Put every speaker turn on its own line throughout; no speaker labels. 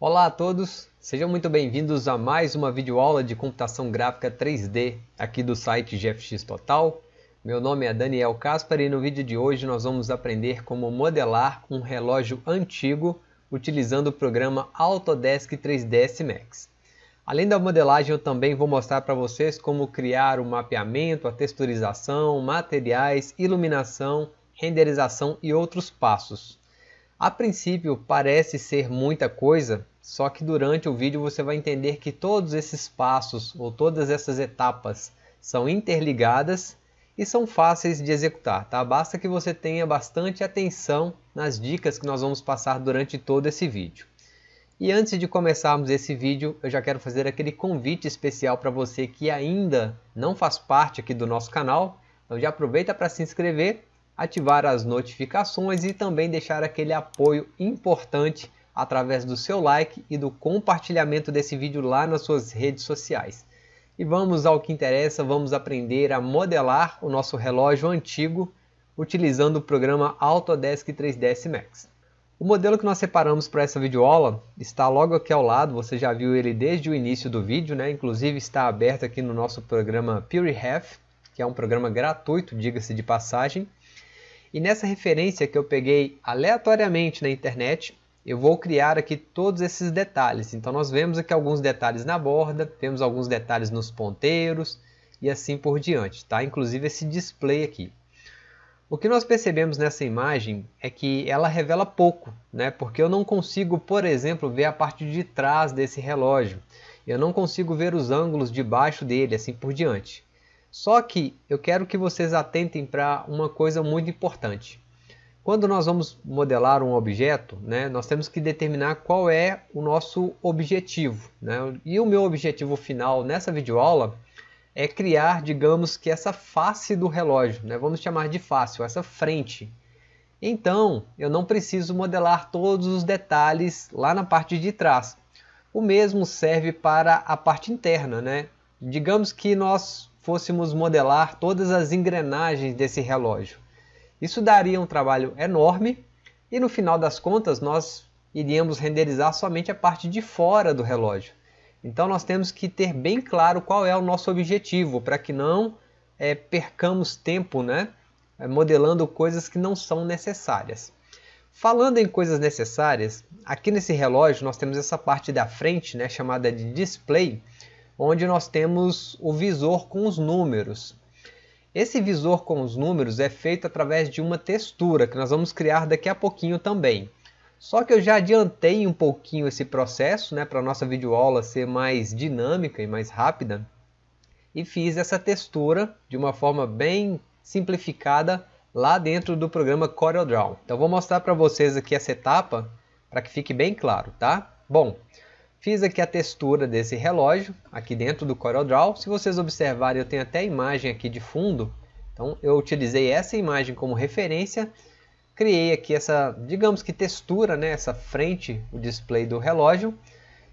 Olá a todos, sejam muito bem-vindos a mais uma videoaula de computação gráfica 3D aqui do site GFX Total. Meu nome é Daniel Caspar e no vídeo de hoje nós vamos aprender como modelar um relógio antigo utilizando o programa Autodesk 3ds Max. Além da modelagem, eu também vou mostrar para vocês como criar o mapeamento, a texturização, materiais, iluminação, renderização e outros passos. A princípio parece ser muita coisa, só que durante o vídeo você vai entender que todos esses passos ou todas essas etapas são interligadas e são fáceis de executar, tá? Basta que você tenha bastante atenção nas dicas que nós vamos passar durante todo esse vídeo. E antes de começarmos esse vídeo, eu já quero fazer aquele convite especial para você que ainda não faz parte aqui do nosso canal. Então já aproveita para se inscrever ativar as notificações e também deixar aquele apoio importante através do seu like e do compartilhamento desse vídeo lá nas suas redes sociais. E vamos ao que interessa, vamos aprender a modelar o nosso relógio antigo utilizando o programa Autodesk 3ds Max. O modelo que nós separamos para essa videoaula está logo aqui ao lado, você já viu ele desde o início do vídeo, né? inclusive está aberto aqui no nosso programa PureHef, que é um programa gratuito, diga-se de passagem. E nessa referência que eu peguei aleatoriamente na internet, eu vou criar aqui todos esses detalhes. Então nós vemos aqui alguns detalhes na borda, temos alguns detalhes nos ponteiros e assim por diante, tá? Inclusive esse display aqui. O que nós percebemos nessa imagem é que ela revela pouco, né? porque eu não consigo, por exemplo, ver a parte de trás desse relógio. Eu não consigo ver os ângulos de baixo dele, assim por diante. Só que eu quero que vocês atentem para uma coisa muito importante. Quando nós vamos modelar um objeto, né, nós temos que determinar qual é o nosso objetivo. Né? E o meu objetivo final nessa videoaula é criar, digamos que essa face do relógio, né? vamos chamar de face, essa frente. Então, eu não preciso modelar todos os detalhes lá na parte de trás. O mesmo serve para a parte interna. Né? Digamos que nós fôssemos modelar todas as engrenagens desse relógio. Isso daria um trabalho enorme e no final das contas nós iríamos renderizar somente a parte de fora do relógio. Então nós temos que ter bem claro qual é o nosso objetivo para que não é, percamos tempo né, é, modelando coisas que não são necessárias. Falando em coisas necessárias, aqui nesse relógio nós temos essa parte da frente né, chamada de display, onde nós temos o visor com os números. Esse visor com os números é feito através de uma textura que nós vamos criar daqui a pouquinho também. Só que eu já adiantei um pouquinho esse processo né, para a nossa videoaula ser mais dinâmica e mais rápida e fiz essa textura de uma forma bem simplificada lá dentro do programa CorelDRAW. Então vou mostrar para vocês aqui essa etapa para que fique bem claro, tá? Bom, Fiz aqui a textura desse relógio, aqui dentro do CorelDRAW. Se vocês observarem, eu tenho até a imagem aqui de fundo. Então eu utilizei essa imagem como referência. Criei aqui essa, digamos que textura, né, essa frente, o display do relógio.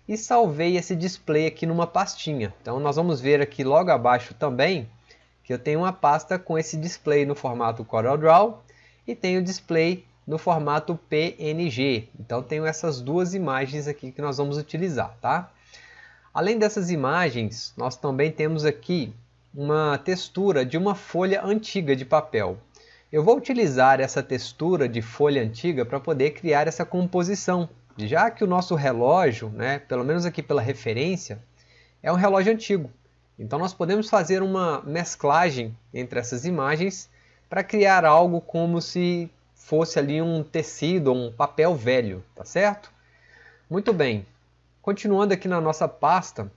E salvei esse display aqui numa pastinha. Então nós vamos ver aqui logo abaixo também que eu tenho uma pasta com esse display no formato CorelDRAW e tenho o display no formato PNG. Então tenho essas duas imagens aqui que nós vamos utilizar, tá? Além dessas imagens, nós também temos aqui uma textura de uma folha antiga de papel. Eu vou utilizar essa textura de folha antiga para poder criar essa composição, já que o nosso relógio, né, pelo menos aqui pela referência, é um relógio antigo. Então nós podemos fazer uma mesclagem entre essas imagens para criar algo como se fosse ali um tecido, um papel velho, tá certo? Muito bem, continuando aqui na nossa pasta,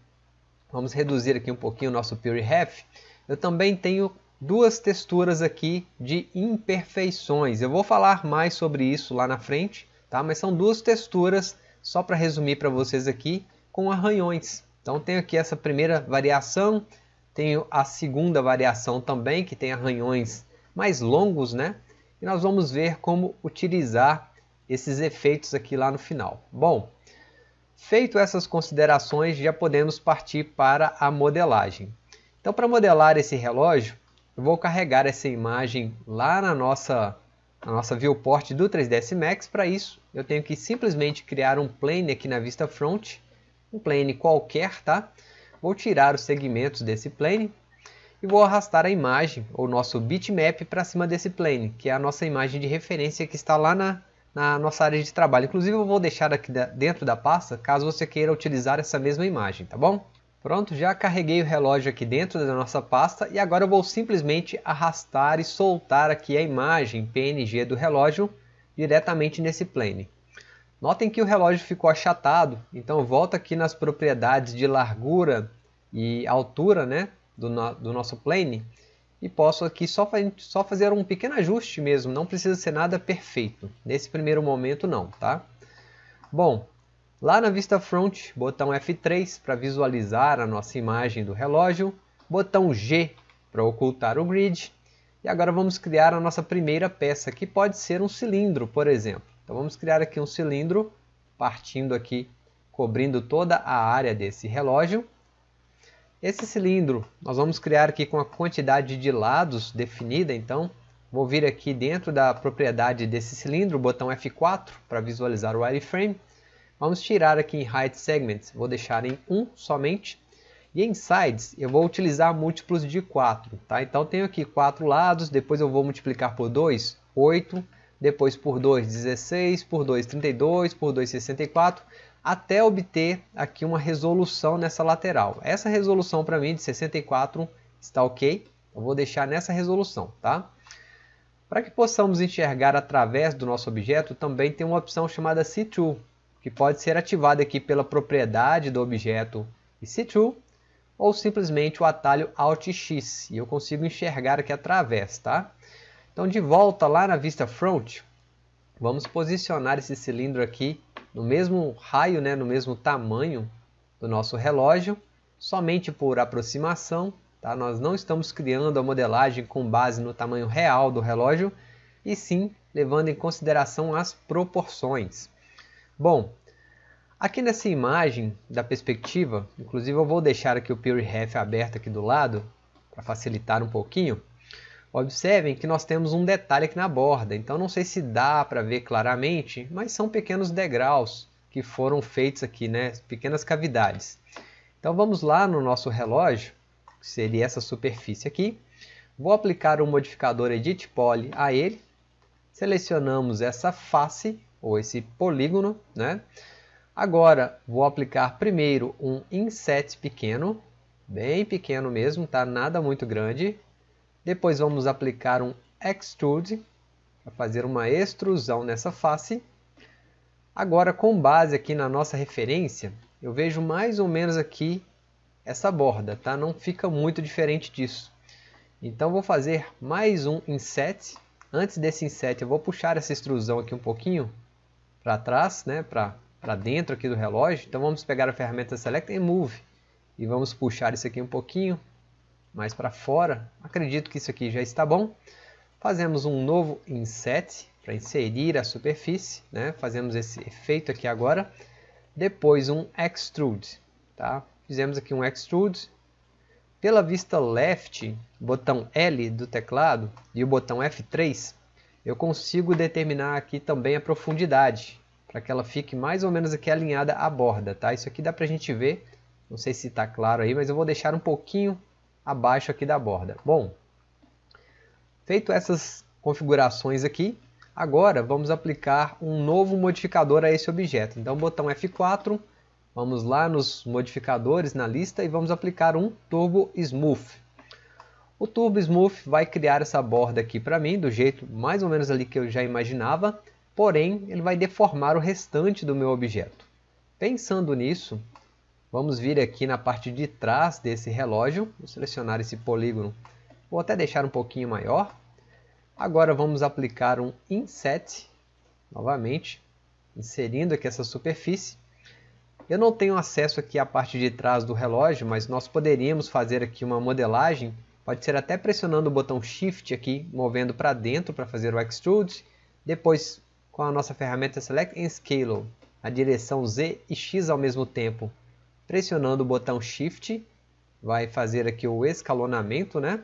vamos reduzir aqui um pouquinho o nosso PureHef, eu também tenho duas texturas aqui de imperfeições. Eu vou falar mais sobre isso lá na frente, tá? mas são duas texturas, só para resumir para vocês aqui, com arranhões. Então tenho aqui essa primeira variação, tenho a segunda variação também, que tem arranhões mais longos, né? E nós vamos ver como utilizar esses efeitos aqui lá no final. Bom, feito essas considerações, já podemos partir para a modelagem. Então, para modelar esse relógio, eu vou carregar essa imagem lá na nossa a nossa viewport do 3ds Max. Para isso, eu tenho que simplesmente criar um plane aqui na vista front, um plane qualquer, tá? Vou tirar os segmentos desse plane e vou arrastar a imagem, ou nosso bitmap, para cima desse plane, que é a nossa imagem de referência que está lá na, na nossa área de trabalho. Inclusive eu vou deixar aqui dentro da pasta, caso você queira utilizar essa mesma imagem, tá bom? Pronto, já carreguei o relógio aqui dentro da nossa pasta e agora eu vou simplesmente arrastar e soltar aqui a imagem PNG do relógio diretamente nesse plane. Notem que o relógio ficou achatado, então volta aqui nas propriedades de largura e altura né, do, no, do nosso plane e posso aqui só, só fazer um pequeno ajuste mesmo, não precisa ser nada perfeito, nesse primeiro momento não, tá? Bom, Lá na vista front, botão F3 para visualizar a nossa imagem do relógio, botão G para ocultar o grid, e agora vamos criar a nossa primeira peça, que pode ser um cilindro, por exemplo. Então vamos criar aqui um cilindro, partindo aqui, cobrindo toda a área desse relógio. Esse cilindro nós vamos criar aqui com a quantidade de lados definida, então vou vir aqui dentro da propriedade desse cilindro, botão F4 para visualizar o wireframe, Vamos tirar aqui em Height Segments, vou deixar em 1 somente. E em Sides eu vou utilizar múltiplos de 4, tá? Então tenho aqui 4 lados, depois eu vou multiplicar por 2, 8, depois por 2, 16, por 2, 32, por 2, 64, até obter aqui uma resolução nessa lateral. Essa resolução para mim de 64 está ok, eu vou deixar nessa resolução, tá? Para que possamos enxergar através do nosso objeto, também tem uma opção chamada See-Through, que pode ser ativado aqui pela propriedade do objeto EC2 ou simplesmente o atalho Alt X e eu consigo enxergar aqui através, tá? Então de volta lá na vista front, vamos posicionar esse cilindro aqui no mesmo raio, né, no mesmo tamanho do nosso relógio, somente por aproximação, tá? Nós não estamos criando a modelagem com base no tamanho real do relógio, e sim levando em consideração as proporções. Bom, aqui nessa imagem da perspectiva, inclusive eu vou deixar aqui o PureRef aberto aqui do lado, para facilitar um pouquinho. Observem que nós temos um detalhe aqui na borda, então não sei se dá para ver claramente, mas são pequenos degraus que foram feitos aqui, né? pequenas cavidades. Então vamos lá no nosso relógio, que seria essa superfície aqui. Vou aplicar o modificador Edit Poly a ele. Selecionamos essa face ou esse polígono, né? Agora vou aplicar primeiro um inset pequeno, bem pequeno mesmo, tá? Nada muito grande. Depois vamos aplicar um extrude para fazer uma extrusão nessa face. Agora com base aqui na nossa referência, eu vejo mais ou menos aqui essa borda, tá? Não fica muito diferente disso. Então vou fazer mais um inset. Antes desse inset eu vou puxar essa extrusão aqui um pouquinho para trás, né, para dentro aqui do relógio. Então vamos pegar a ferramenta Select and Move e vamos puxar isso aqui um pouquinho mais para fora. Acredito que isso aqui já está bom. Fazemos um novo Inset para inserir a superfície, né? fazemos esse efeito aqui agora. Depois um Extrude, tá? fizemos aqui um Extrude. Pela vista left, botão L do teclado e o botão F3, eu consigo determinar aqui também a profundidade, para que ela fique mais ou menos aqui alinhada à borda, tá? Isso aqui dá para a gente ver, não sei se está claro aí, mas eu vou deixar um pouquinho abaixo aqui da borda. Bom, feito essas configurações aqui, agora vamos aplicar um novo modificador a esse objeto. Então, botão F4, vamos lá nos modificadores na lista e vamos aplicar um Turbo Smooth. O Turbo Smooth vai criar essa borda aqui para mim, do jeito mais ou menos ali que eu já imaginava, porém ele vai deformar o restante do meu objeto. Pensando nisso, vamos vir aqui na parte de trás desse relógio, vou selecionar esse polígono, vou até deixar um pouquinho maior. Agora vamos aplicar um Inset, novamente, inserindo aqui essa superfície. Eu não tenho acesso aqui à parte de trás do relógio, mas nós poderíamos fazer aqui uma modelagem Pode ser até pressionando o botão Shift aqui, movendo para dentro para fazer o Extrude. Depois, com a nossa ferramenta Select and Scale, a direção Z e X ao mesmo tempo. Pressionando o botão Shift, vai fazer aqui o escalonamento, né?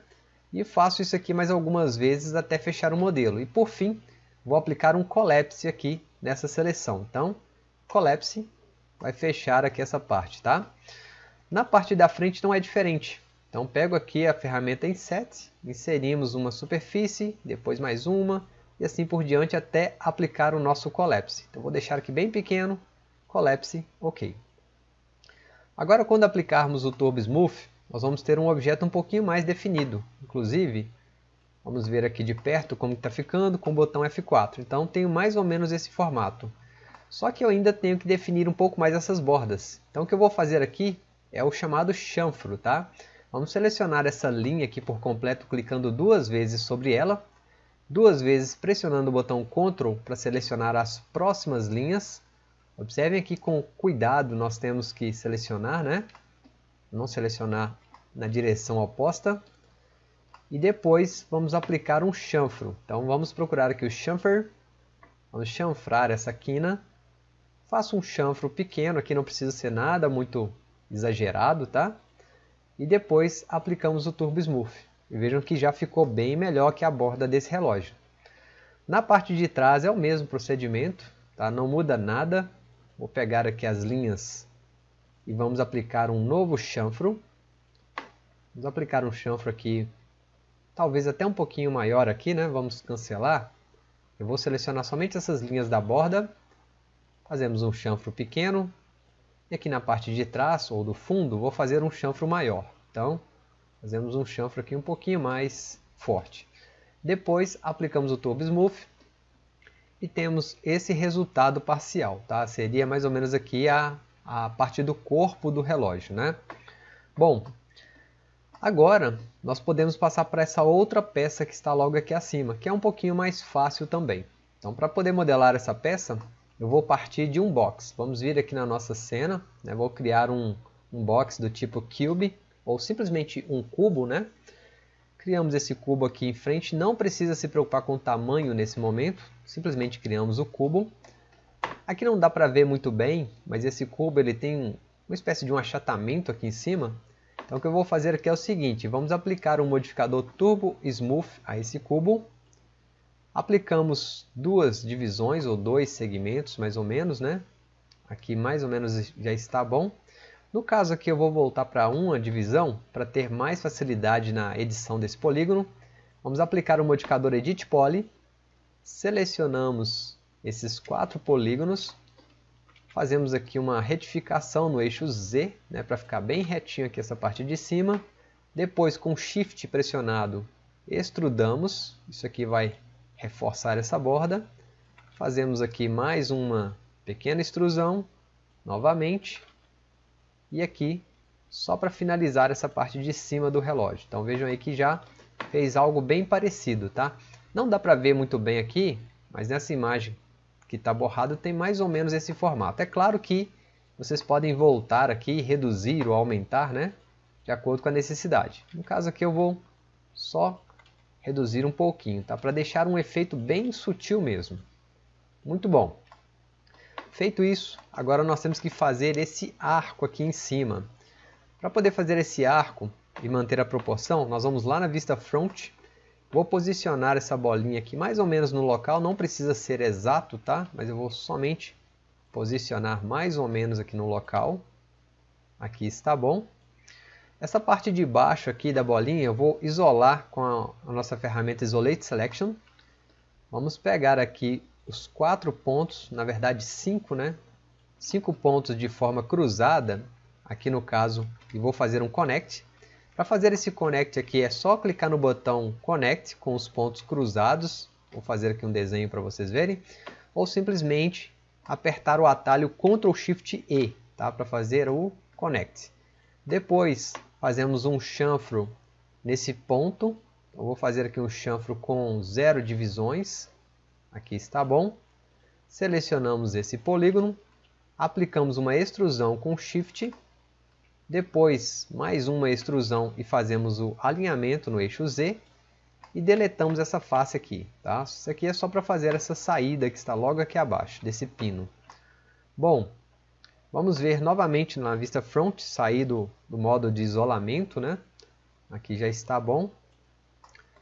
E faço isso aqui mais algumas vezes até fechar o modelo. E por fim, vou aplicar um collapse aqui nessa seleção. Então, collapse vai fechar aqui essa parte, tá? Na parte da frente não é diferente. Então, pego aqui a ferramenta Inset, inserimos uma superfície, depois mais uma, e assim por diante até aplicar o nosso collapse. Então, vou deixar aqui bem pequeno, collapse, ok. Agora, quando aplicarmos o Turbo Smooth, nós vamos ter um objeto um pouquinho mais definido. Inclusive, vamos ver aqui de perto como está ficando com o botão F4. Então, tenho mais ou menos esse formato. Só que eu ainda tenho que definir um pouco mais essas bordas. Então, o que eu vou fazer aqui é o chamado chanfro, tá? Vamos selecionar essa linha aqui por completo, clicando duas vezes sobre ela. Duas vezes pressionando o botão Ctrl para selecionar as próximas linhas. Observem aqui com cuidado, nós temos que selecionar, né? Não selecionar na direção oposta. E depois vamos aplicar um chanfro. Então vamos procurar aqui o chamfer. Vamos chanfrar essa quina. Faço um chanfro pequeno, aqui não precisa ser nada muito exagerado, tá? E depois aplicamos o Turbo Smooth. E vejam que já ficou bem melhor que a borda desse relógio. Na parte de trás é o mesmo procedimento, tá? não muda nada. Vou pegar aqui as linhas e vamos aplicar um novo chanfro. Vamos aplicar um chanfro aqui, talvez até um pouquinho maior aqui, né? Vamos cancelar. Eu vou selecionar somente essas linhas da borda. Fazemos um chanfro pequeno. E aqui na parte de trás, ou do fundo, vou fazer um chanfro maior. Então, fazemos um chanfro aqui um pouquinho mais forte. Depois, aplicamos o Turbo Smooth. E temos esse resultado parcial. Tá? Seria mais ou menos aqui a, a parte do corpo do relógio. Né? Bom, Agora, nós podemos passar para essa outra peça que está logo aqui acima, que é um pouquinho mais fácil também. Então, para poder modelar essa peça, eu vou partir de um box. Vamos vir aqui na nossa cena, né? vou criar um, um box do tipo cube, ou simplesmente um cubo. Né? Criamos esse cubo aqui em frente, não precisa se preocupar com o tamanho nesse momento, simplesmente criamos o cubo. Aqui não dá para ver muito bem, mas esse cubo ele tem uma espécie de um achatamento aqui em cima, então o que eu vou fazer aqui é o seguinte, vamos aplicar um modificador Turbo Smooth a esse cubo. Aplicamos duas divisões ou dois segmentos mais ou menos, né? Aqui mais ou menos já está bom. No caso aqui eu vou voltar para uma divisão para ter mais facilidade na edição desse polígono. Vamos aplicar o modificador Edit Poly. Selecionamos esses quatro polígonos Fazemos aqui uma retificação no eixo Z, né, para ficar bem retinho aqui essa parte de cima. Depois, com Shift pressionado, extrudamos. Isso aqui vai reforçar essa borda. Fazemos aqui mais uma pequena extrusão, novamente. E aqui, só para finalizar essa parte de cima do relógio. Então vejam aí que já fez algo bem parecido, tá? Não dá para ver muito bem aqui, mas nessa imagem que está borrado tem mais ou menos esse formato. É claro que vocês podem voltar aqui, reduzir ou aumentar, né? De acordo com a necessidade. No caso aqui eu vou só reduzir um pouquinho, tá? Para deixar um efeito bem sutil mesmo. Muito bom. Feito isso, agora nós temos que fazer esse arco aqui em cima. Para poder fazer esse arco e manter a proporção, nós vamos lá na vista front Vou posicionar essa bolinha aqui mais ou menos no local, não precisa ser exato, tá? Mas eu vou somente posicionar mais ou menos aqui no local. Aqui está bom. Essa parte de baixo aqui da bolinha eu vou isolar com a, a nossa ferramenta Isolate Selection. Vamos pegar aqui os quatro pontos, na verdade cinco, né? Cinco pontos de forma cruzada, aqui no caso, e vou fazer um Connect. Para fazer esse connect aqui é só clicar no botão connect com os pontos cruzados, vou fazer aqui um desenho para vocês verem, ou simplesmente apertar o atalho Ctrl Shift E tá? para fazer o connect. Depois fazemos um chanfro nesse ponto, eu vou fazer aqui um chanfro com zero divisões, aqui está bom. Selecionamos esse polígono, aplicamos uma extrusão com Shift depois, mais uma extrusão e fazemos o alinhamento no eixo Z. E deletamos essa face aqui. Tá? Isso aqui é só para fazer essa saída que está logo aqui abaixo, desse pino. Bom, vamos ver novamente na vista front, sair do, do modo de isolamento. Né? Aqui já está bom.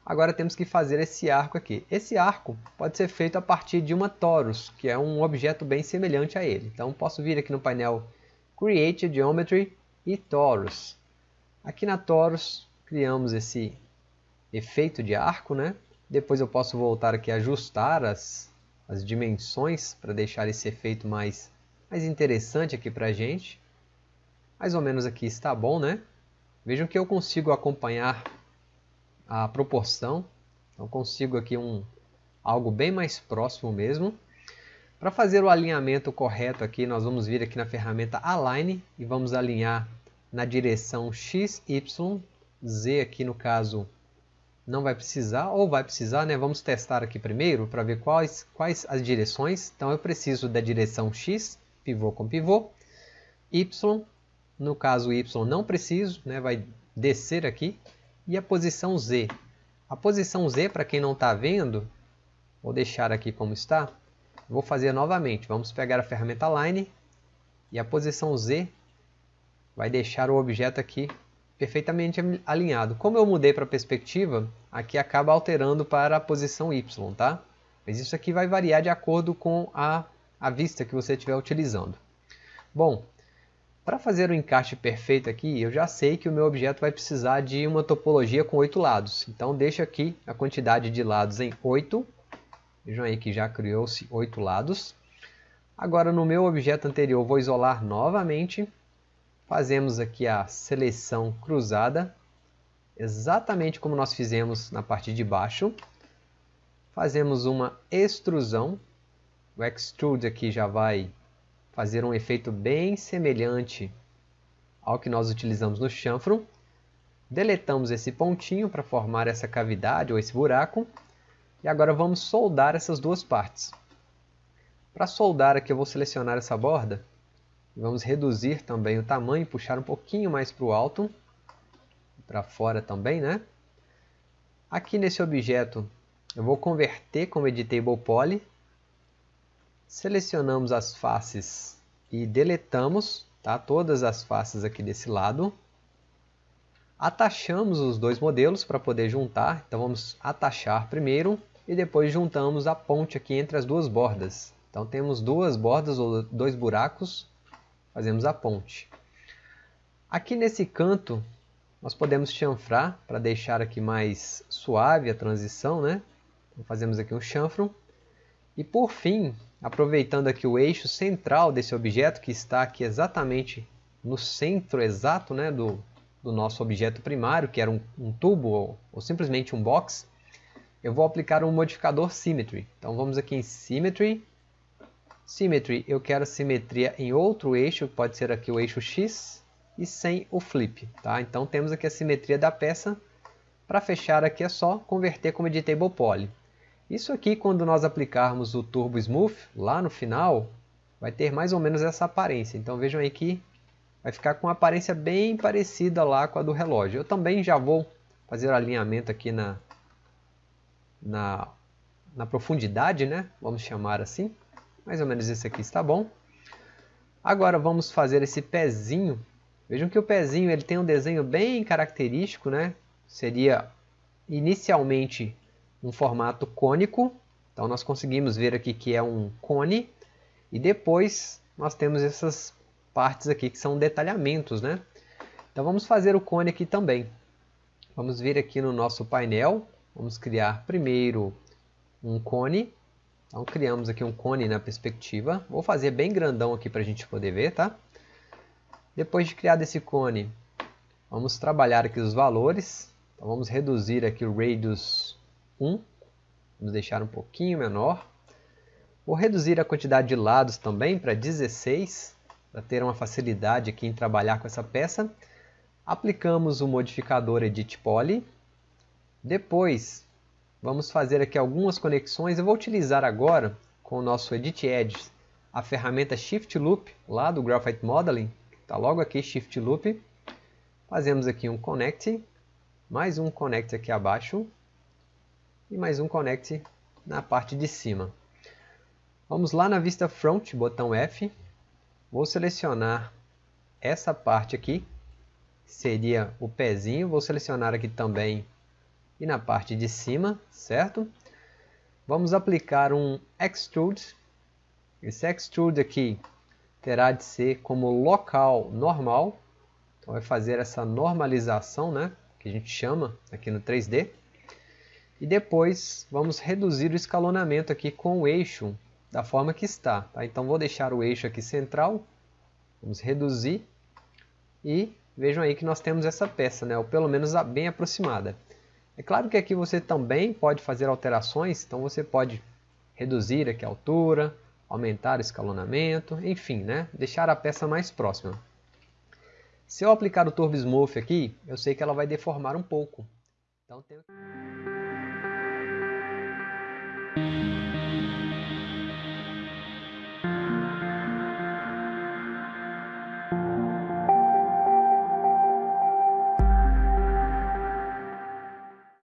Agora temos que fazer esse arco aqui. Esse arco pode ser feito a partir de uma torus, que é um objeto bem semelhante a ele. Então posso vir aqui no painel Create Geometry e Torus. Aqui na torus criamos esse efeito de arco, né? Depois eu posso voltar aqui a ajustar as, as dimensões para deixar esse efeito mais, mais interessante aqui para a gente. Mais ou menos aqui está bom, né? Vejam que eu consigo acompanhar a proporção. Então consigo aqui um, algo bem mais próximo mesmo. Para fazer o alinhamento correto aqui, nós vamos vir aqui na ferramenta Align e vamos alinhar na direção X, Y, Z aqui no caso não vai precisar, ou vai precisar, né? Vamos testar aqui primeiro para ver quais, quais as direções. Então eu preciso da direção X, pivô com pivô, Y, no caso Y não preciso, né? vai descer aqui, e a posição Z. A posição Z, para quem não está vendo, vou deixar aqui como está, vou fazer novamente. Vamos pegar a ferramenta Line e a posição Z vai deixar o objeto aqui perfeitamente alinhado. Como eu mudei para a perspectiva, aqui acaba alterando para a posição Y, tá? Mas isso aqui vai variar de acordo com a, a vista que você estiver utilizando. Bom, para fazer o encaixe perfeito aqui, eu já sei que o meu objeto vai precisar de uma topologia com oito lados. Então deixo aqui a quantidade de lados em 8. Vejam aí que já criou-se oito lados. Agora no meu objeto anterior vou isolar novamente. Fazemos aqui a seleção cruzada, exatamente como nós fizemos na parte de baixo. Fazemos uma extrusão. O extrude aqui já vai fazer um efeito bem semelhante ao que nós utilizamos no chanfro. Deletamos esse pontinho para formar essa cavidade ou esse buraco. E agora vamos soldar essas duas partes. Para soldar aqui eu vou selecionar essa borda. Vamos reduzir também o tamanho, puxar um pouquinho mais para o alto. Para fora também, né? Aqui nesse objeto eu vou converter como Editable Poly Selecionamos as faces e deletamos tá? todas as faces aqui desse lado. Atachamos os dois modelos para poder juntar. Então vamos atachar primeiro e depois juntamos a ponte aqui entre as duas bordas. Então temos duas bordas ou dois buracos, fazemos a ponte. Aqui nesse canto nós podemos chanfrar para deixar aqui mais suave a transição, né? Então, fazemos aqui um chanfro. E por fim, aproveitando aqui o eixo central desse objeto, que está aqui exatamente no centro exato né, do, do nosso objeto primário, que era um, um tubo ou, ou, simplesmente um box, eu vou aplicar um modificador Symmetry. Então vamos aqui em Symmetry. Symmetry, eu quero simetria em outro eixo, pode ser aqui o eixo X, e sem o flip. Tá? Então temos aqui a simetria da peça. Para fechar aqui é só converter como Editable Poly. Isso aqui, quando nós aplicarmos o Turbo Smooth, lá no final, vai ter mais ou menos essa aparência. Então vejam aí que vai ficar com uma aparência bem parecida lá com a do relógio. Eu também já vou fazer o alinhamento aqui na, na, na profundidade, né? vamos chamar assim. Mais ou menos esse aqui está bom. Agora vamos fazer esse pezinho. Vejam que o pezinho ele tem um desenho bem característico, né? Seria inicialmente um formato cônico. Então nós conseguimos ver aqui que é um cone. E depois nós temos essas partes aqui que são detalhamentos, né? Então vamos fazer o cone aqui também. Vamos vir aqui no nosso painel. Vamos criar primeiro um cone. Então criamos aqui um cone na perspectiva. Vou fazer bem grandão aqui para a gente poder ver, tá? Depois de criado esse cone, vamos trabalhar aqui os valores. Então vamos reduzir aqui o radius 1. Vamos deixar um pouquinho menor. Vou reduzir a quantidade de lados também para 16, para ter uma facilidade aqui em trabalhar com essa peça. Aplicamos o modificador Edit Poly. Depois, vamos fazer aqui algumas conexões. Eu vou utilizar agora, com o nosso Edit Edge, a ferramenta Shift Loop, lá do Graphite Modeling. Está logo aqui, Shift Loop. Fazemos aqui um Connect, mais um Connect aqui abaixo e mais um Connect na parte de cima. Vamos lá na vista Front, botão F. Vou selecionar essa parte aqui, seria o pezinho. Vou selecionar aqui também e na parte de cima, certo? Vamos aplicar um Extrude. Esse Extrude aqui terá de ser como local normal. Então vai fazer essa normalização, né? Que a gente chama aqui no 3D. E depois vamos reduzir o escalonamento aqui com o eixo da forma que está. Tá? Então vou deixar o eixo aqui central. Vamos reduzir. E vejam aí que nós temos essa peça, né? ou pelo menos bem aproximada. É claro que aqui você também pode fazer alterações, então você pode reduzir aqui a altura, aumentar o escalonamento, enfim, né? deixar a peça mais próxima. Se eu aplicar o Turbo Smooth aqui, eu sei que ela vai deformar um pouco. Então tenho... Thank you.